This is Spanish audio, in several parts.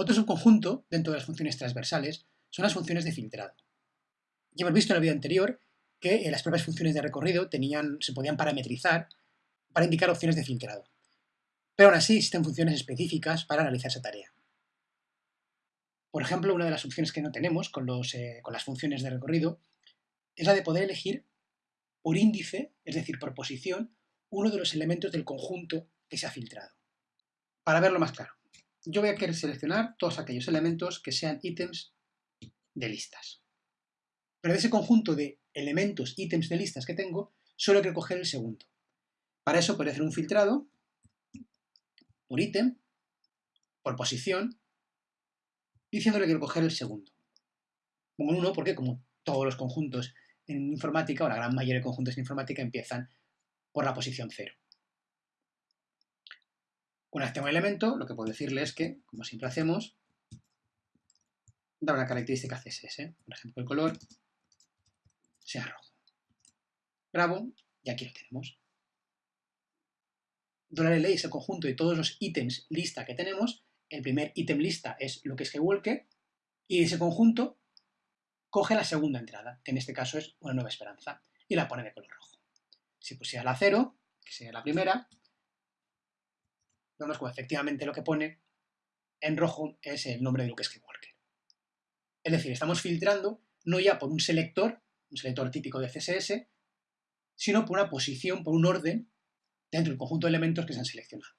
Otro subconjunto dentro de las funciones transversales son las funciones de filtrado. Ya hemos visto en el vídeo anterior que las propias funciones de recorrido se podían parametrizar para indicar opciones de filtrado. Pero aún así existen funciones específicas para realizar esa tarea. Por ejemplo, una de las opciones que no tenemos con, eh, con las funciones de recorrido es la de poder elegir por índice, es decir, por posición, uno de los elementos del conjunto que se ha filtrado. Para verlo más claro, yo voy a querer seleccionar todos aquellos elementos que sean ítems de listas. Pero de ese conjunto de elementos, ítems de listas que tengo, solo quiero coger el segundo. Para eso puedo hacer un filtrado por ítem, por posición, diciéndole que quiero coger el segundo. Pongo un 1 porque como todos los conjuntos en informática, o la gran mayoría de conjuntos en informática, empiezan por la posición 0. Una vez tengo el elemento, lo que puedo decirle es que, como siempre hacemos, da una característica CSS. Por ejemplo, el color sea rojo. Grabo y aquí lo tenemos. $LA es el conjunto de todos los ítems lista que tenemos. El primer ítem lista es lo que es Walker y ese conjunto coge la segunda entrada, que en este caso es una nueva esperanza, y la pone de color rojo. Si pusiera la 0, que sería la primera, vemos como efectivamente lo que pone en rojo es el nombre de Luke Skywalker. Es decir, estamos filtrando no ya por un selector, un selector típico de CSS, sino por una posición, por un orden dentro del conjunto de elementos que se han seleccionado.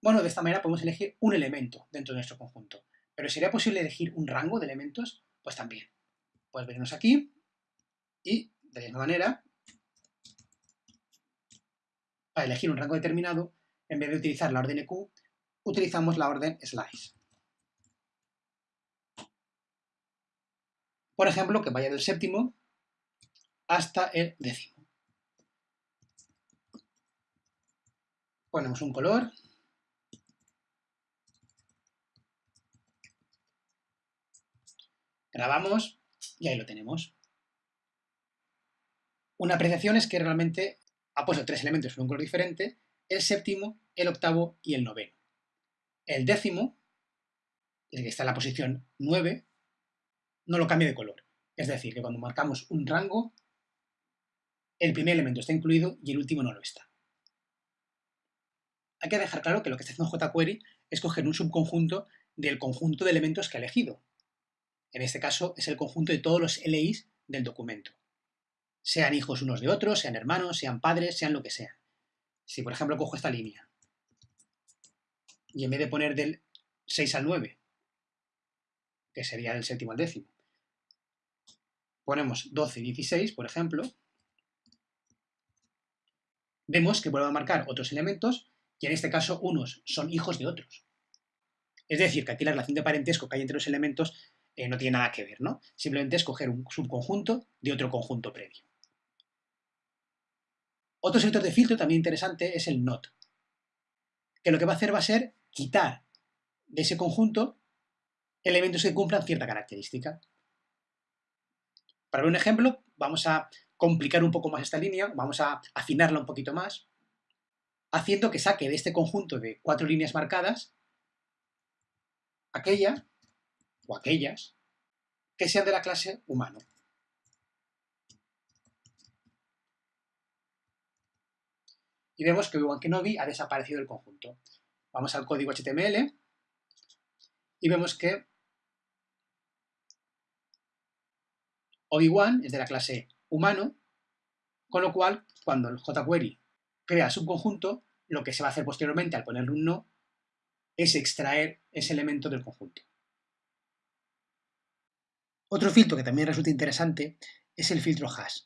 Bueno, de esta manera podemos elegir un elemento dentro de nuestro conjunto. Pero ¿sería posible elegir un rango de elementos? Pues también. Pues venirnos aquí y, de la misma manera, para elegir un rango determinado, en vez de utilizar la orden EQ, utilizamos la orden slice. Por ejemplo, que vaya del séptimo hasta el décimo. Ponemos un color Grabamos y ahí lo tenemos. Una apreciación es que realmente ha puesto tres elementos con un color diferente, el séptimo, el octavo y el noveno. El décimo, el que está en la posición 9, no lo cambia de color. Es decir, que cuando marcamos un rango, el primer elemento está incluido y el último no lo está. Hay que dejar claro que lo que está haciendo jQuery es coger un subconjunto del conjunto de elementos que ha elegido. En este caso es el conjunto de todos los LIs del documento. Sean hijos unos de otros, sean hermanos, sean padres, sean lo que sean. Si por ejemplo cojo esta línea y en vez de poner del 6 al 9, que sería del séptimo al décimo, ponemos 12 y 16, por ejemplo, vemos que vuelvo a marcar otros elementos y en este caso unos son hijos de otros. Es decir, que aquí la relación de parentesco que hay entre los elementos eh, no tiene nada que ver, ¿no? Simplemente es coger un subconjunto de otro conjunto previo. Otro sector de filtro también interesante es el NOT, que lo que va a hacer va a ser quitar de ese conjunto elementos que cumplan cierta característica. Para ver un ejemplo, vamos a complicar un poco más esta línea, vamos a afinarla un poquito más, haciendo que saque de este conjunto de cuatro líneas marcadas aquella o aquellas que sean de la clase humano. Y vemos que Kenobi ha desaparecido del conjunto. Vamos al código HTML y vemos que Obi-Wan es de la clase humano, con lo cual, cuando el jQuery crea subconjunto, lo que se va a hacer posteriormente al ponerle un no es extraer ese elemento del conjunto. Otro filtro que también resulta interesante es el filtro hash.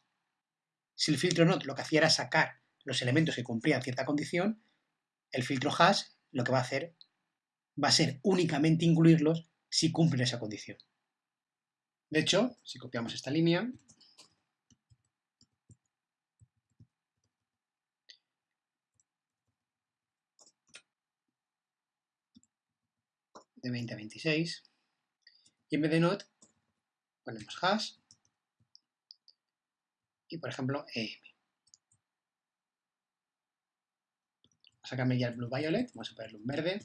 Si el filtro not lo que hacía era sacar los elementos que cumplían cierta condición, el filtro hash lo que va a hacer va a ser únicamente incluirlos si cumplen esa condición. De hecho, si copiamos esta línea, de 20 a 26, y en vez de not ponemos hash y por ejemplo em. Vamos a cambiar el blue violet, vamos a ponerle un verde.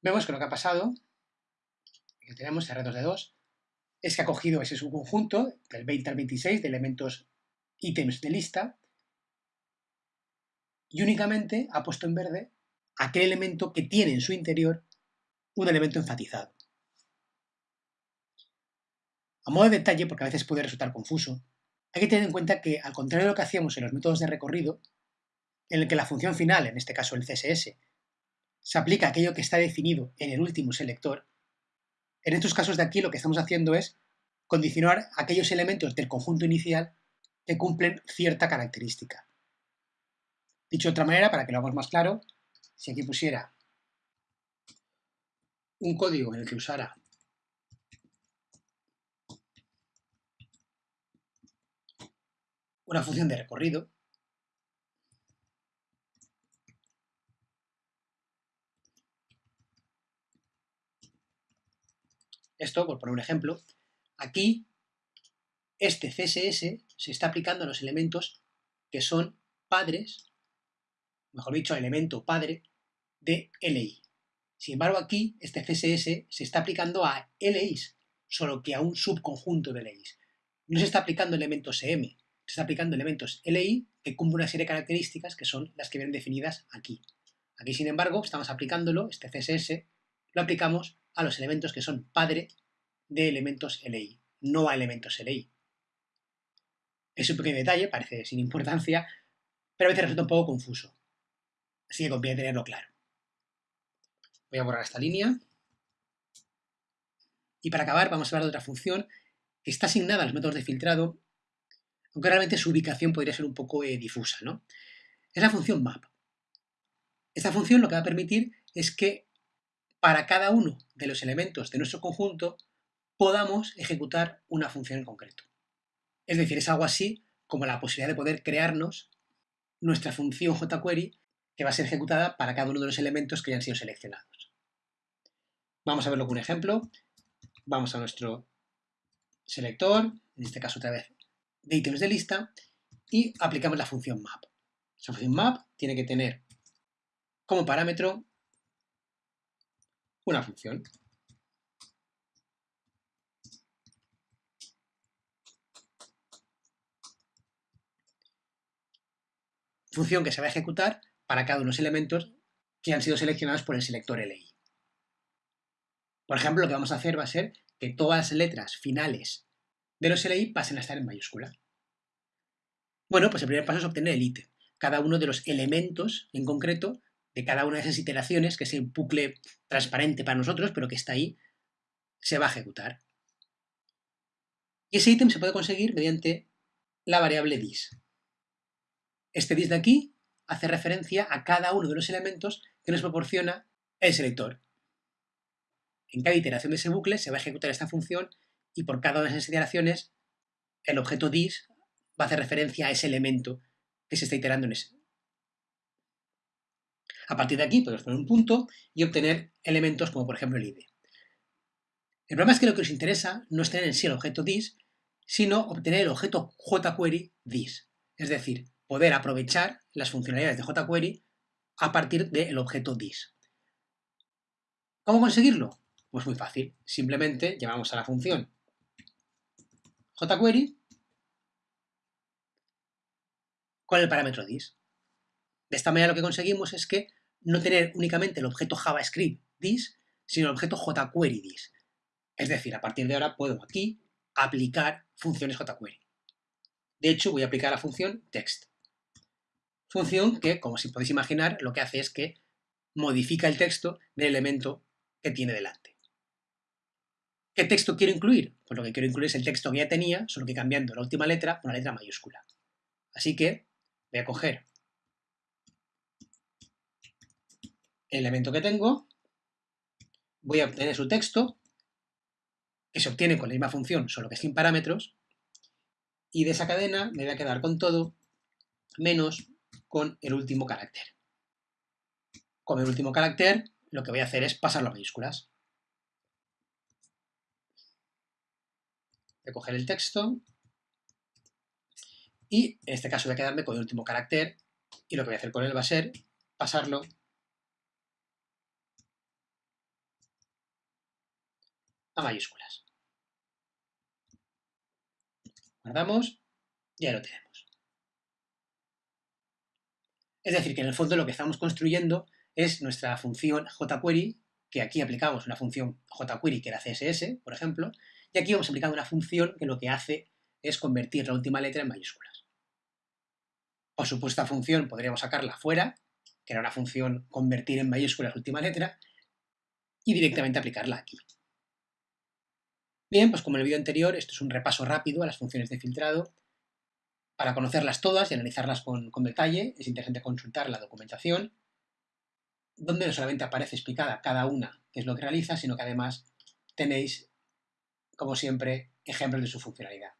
Vemos que lo que ha pasado, que tenemos R2 de 2, es que ha cogido ese subconjunto, del 20 al 26, de elementos ítems de lista, y únicamente ha puesto en verde aquel elemento que tiene en su interior un elemento enfatizado. A modo de detalle, porque a veces puede resultar confuso, hay que tener en cuenta que, al contrario de lo que hacíamos en los métodos de recorrido, en el que la función final, en este caso el CSS, se aplica aquello que está definido en el último selector, en estos casos de aquí lo que estamos haciendo es condicionar aquellos elementos del conjunto inicial que cumplen cierta característica. Dicho de otra manera, para que lo hagamos más claro, si aquí pusiera un código en el que usara una función de recorrido, Esto, por poner un ejemplo, aquí este CSS se está aplicando a los elementos que son padres, mejor dicho, elemento padre de LI. Sin embargo, aquí este CSS se está aplicando a LIs, solo que a un subconjunto de LIs. No se está aplicando elementos EM, se está aplicando elementos LI que cumplen una serie de características que son las que vienen definidas aquí. Aquí, sin embargo, estamos aplicándolo, este CSS, lo aplicamos a los elementos que son padre de elementos LI, no a elementos LI. Es un pequeño detalle, parece sin importancia, pero a veces resulta un poco confuso. Así que conviene tenerlo claro. Voy a borrar esta línea. Y para acabar vamos a hablar de otra función que está asignada a los métodos de filtrado, aunque realmente su ubicación podría ser un poco eh, difusa. ¿no? Es la función map. Esta función lo que va a permitir es que para cada uno de los elementos de nuestro conjunto podamos ejecutar una función en concreto. Es decir, es algo así como la posibilidad de poder crearnos nuestra función jQuery que va a ser ejecutada para cada uno de los elementos que hayan sido seleccionados. Vamos a verlo con un ejemplo. Vamos a nuestro selector, en este caso otra vez de ítems de lista, y aplicamos la función map. Esa función map tiene que tener como parámetro una función. Función que se va a ejecutar para cada uno de los elementos que han sido seleccionados por el selector LI. Por ejemplo, lo que vamos a hacer va a ser que todas las letras finales de los LI pasen a estar en mayúscula. Bueno, pues el primer paso es obtener el ítem. Cada uno de los elementos en concreto de cada una de esas iteraciones, que es el bucle transparente para nosotros, pero que está ahí, se va a ejecutar. Y ese ítem se puede conseguir mediante la variable dis. Este dis de aquí hace referencia a cada uno de los elementos que nos proporciona el selector. En cada iteración de ese bucle se va a ejecutar esta función y por cada una de esas iteraciones el objeto dis va a hacer referencia a ese elemento que se está iterando en ese, a partir de aquí podemos poner un punto y obtener elementos como por ejemplo el ID. El problema es que lo que nos interesa no es tener en sí el objeto this, sino obtener el objeto jQuery this. Es decir, poder aprovechar las funcionalidades de jQuery a partir del objeto this. ¿Cómo conseguirlo? Pues muy fácil. Simplemente llamamos a la función jQuery con el parámetro this. De esta manera lo que conseguimos es que no tener únicamente el objeto JavaScript this, sino el objeto jQuery this. Es decir, a partir de ahora puedo aquí aplicar funciones jQuery. De hecho, voy a aplicar la función text. Función que, como si podéis imaginar, lo que hace es que modifica el texto del elemento que tiene delante. ¿Qué texto quiero incluir? Pues lo que quiero incluir es el texto que ya tenía, solo que cambiando la última letra por una letra mayúscula. Así que voy a coger elemento que tengo, voy a obtener su texto, que se obtiene con la misma función, solo que sin parámetros, y de esa cadena me voy a quedar con todo, menos con el último carácter. Con el último carácter, lo que voy a hacer es pasarlo a mayúsculas. Voy a coger el texto, y en este caso voy a quedarme con el último carácter, y lo que voy a hacer con él va a ser pasarlo a mayúsculas. Guardamos y ya lo tenemos. Es decir, que en el fondo lo que estamos construyendo es nuestra función jQuery, que aquí aplicamos una función jQuery que era CSS, por ejemplo, y aquí vamos aplicando una función que lo que hace es convertir la última letra en mayúsculas. Por supuesto, esta función podríamos sacarla fuera, que era una función convertir en mayúsculas la última letra, y directamente aplicarla aquí. Bien, pues como en el vídeo anterior, esto es un repaso rápido a las funciones de filtrado. Para conocerlas todas y analizarlas con, con detalle, es interesante consultar la documentación, donde no solamente aparece explicada cada una qué es lo que realiza, sino que además tenéis, como siempre, ejemplos de su funcionalidad.